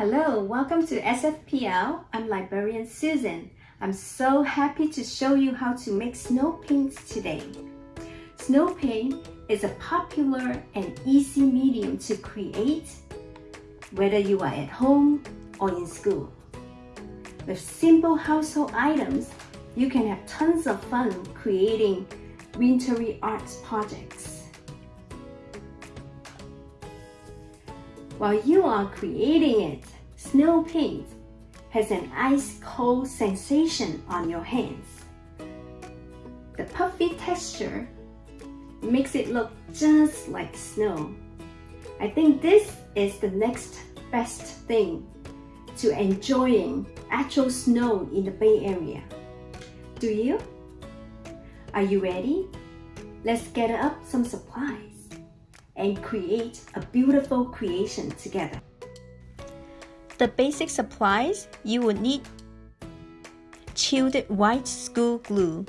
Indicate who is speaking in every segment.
Speaker 1: Hello, welcome to SFPL. I'm librarian Susan. I'm so happy to show you how to make snow paints today. Snow paint is a popular and easy medium to create whether you are at home or in school. With simple household items, you can have tons of fun creating wintry arts projects. While you are creating it, snow paint has an ice-cold sensation on your hands. The puffy texture makes it look just like snow. I think this is the next best thing to enjoying actual snow in the Bay Area. Do you? Are you ready? Let's get up some supplies and create a beautiful creation together.
Speaker 2: The basic supplies you will need chilled white school glue,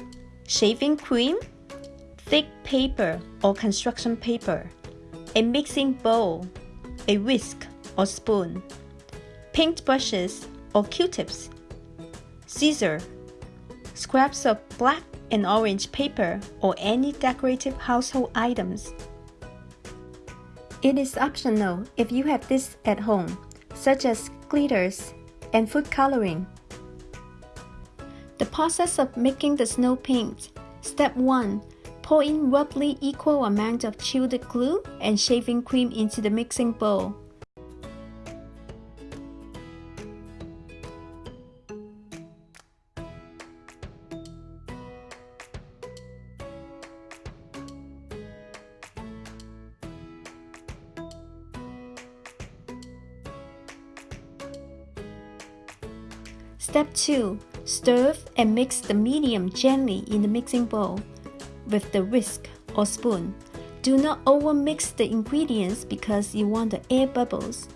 Speaker 2: shaving cream, thick paper or construction paper, a mixing bowl, a whisk or spoon, paint brushes or q-tips, scissor, scraps of black and orange paper or any decorative household items. It is optional if you have this at home, such as glitters and food coloring. The process of making the snow paint. Step 1. Pour in roughly equal amount of chilled glue and shaving cream into the mixing bowl. Step 2. Stir and mix the medium gently in the mixing bowl with the whisk or spoon. Do not over mix the ingredients because you want the air bubbles.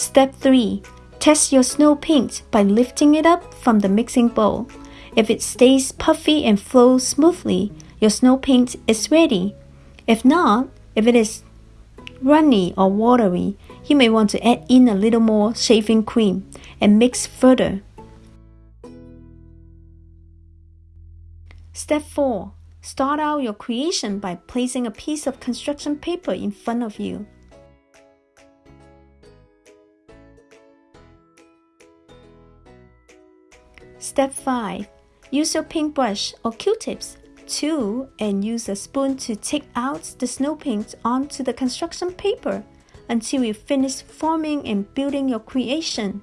Speaker 2: Step 3. Test your snow paint by lifting it up from the mixing bowl. If it stays puffy and flows smoothly, your snow paint is ready. If not, if it is runny or watery, you may want to add in a little more shaving cream and mix further. Step 4. Start out your creation by placing a piece of construction paper in front of you. Step 5. Use your paintbrush or Q-tips to and use a spoon to take out the snow paint onto the construction paper until you finish forming and building your creation.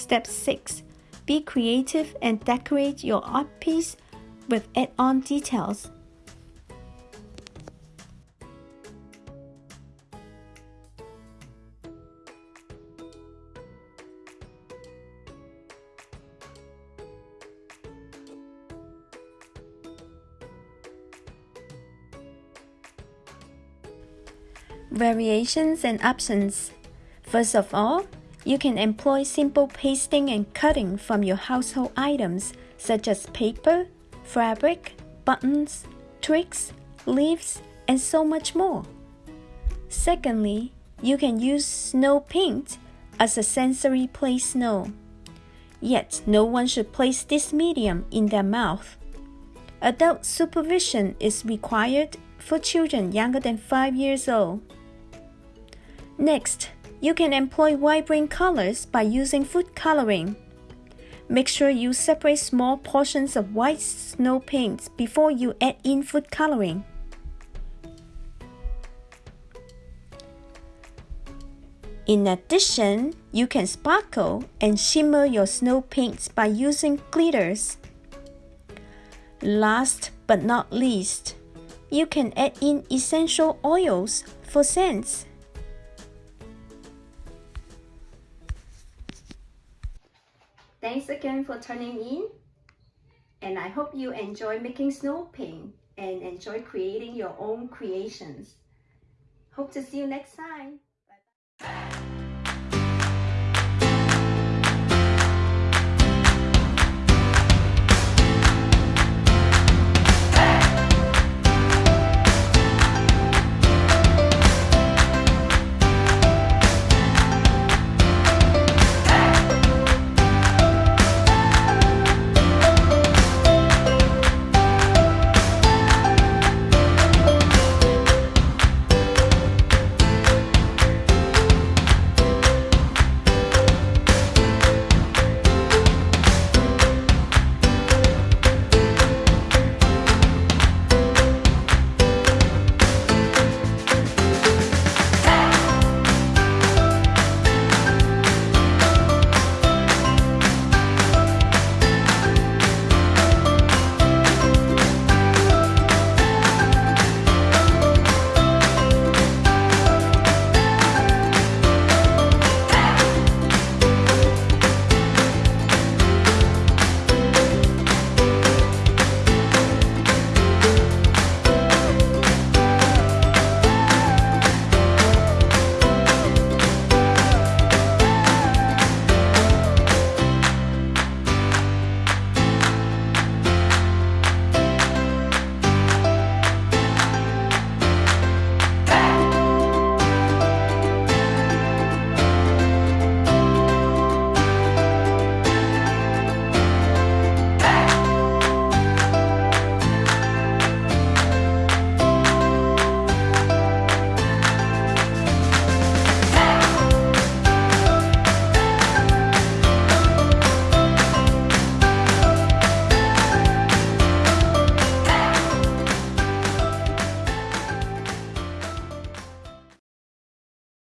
Speaker 2: Step 6. Be creative and decorate your art piece with add-on details. Variations and options. First of all, you can employ simple pasting and cutting from your household items such as paper, fabric, buttons, twigs, leaves, and so much more. Secondly, you can use snow paint as a sensory play snow. Yet, no one should place this medium in their mouth. Adult supervision is required for children younger than 5 years old. Next, you can employ vibrant colors by using food coloring. Make sure you separate small portions of white snow paints before you add in food coloring. In addition, you can sparkle and shimmer your snow paints by using glitters. Last but not least, you can add in essential oils for scents.
Speaker 1: Thanks again for tuning in. And I hope you enjoy making snow paint and enjoy creating your own creations. Hope to see you next time.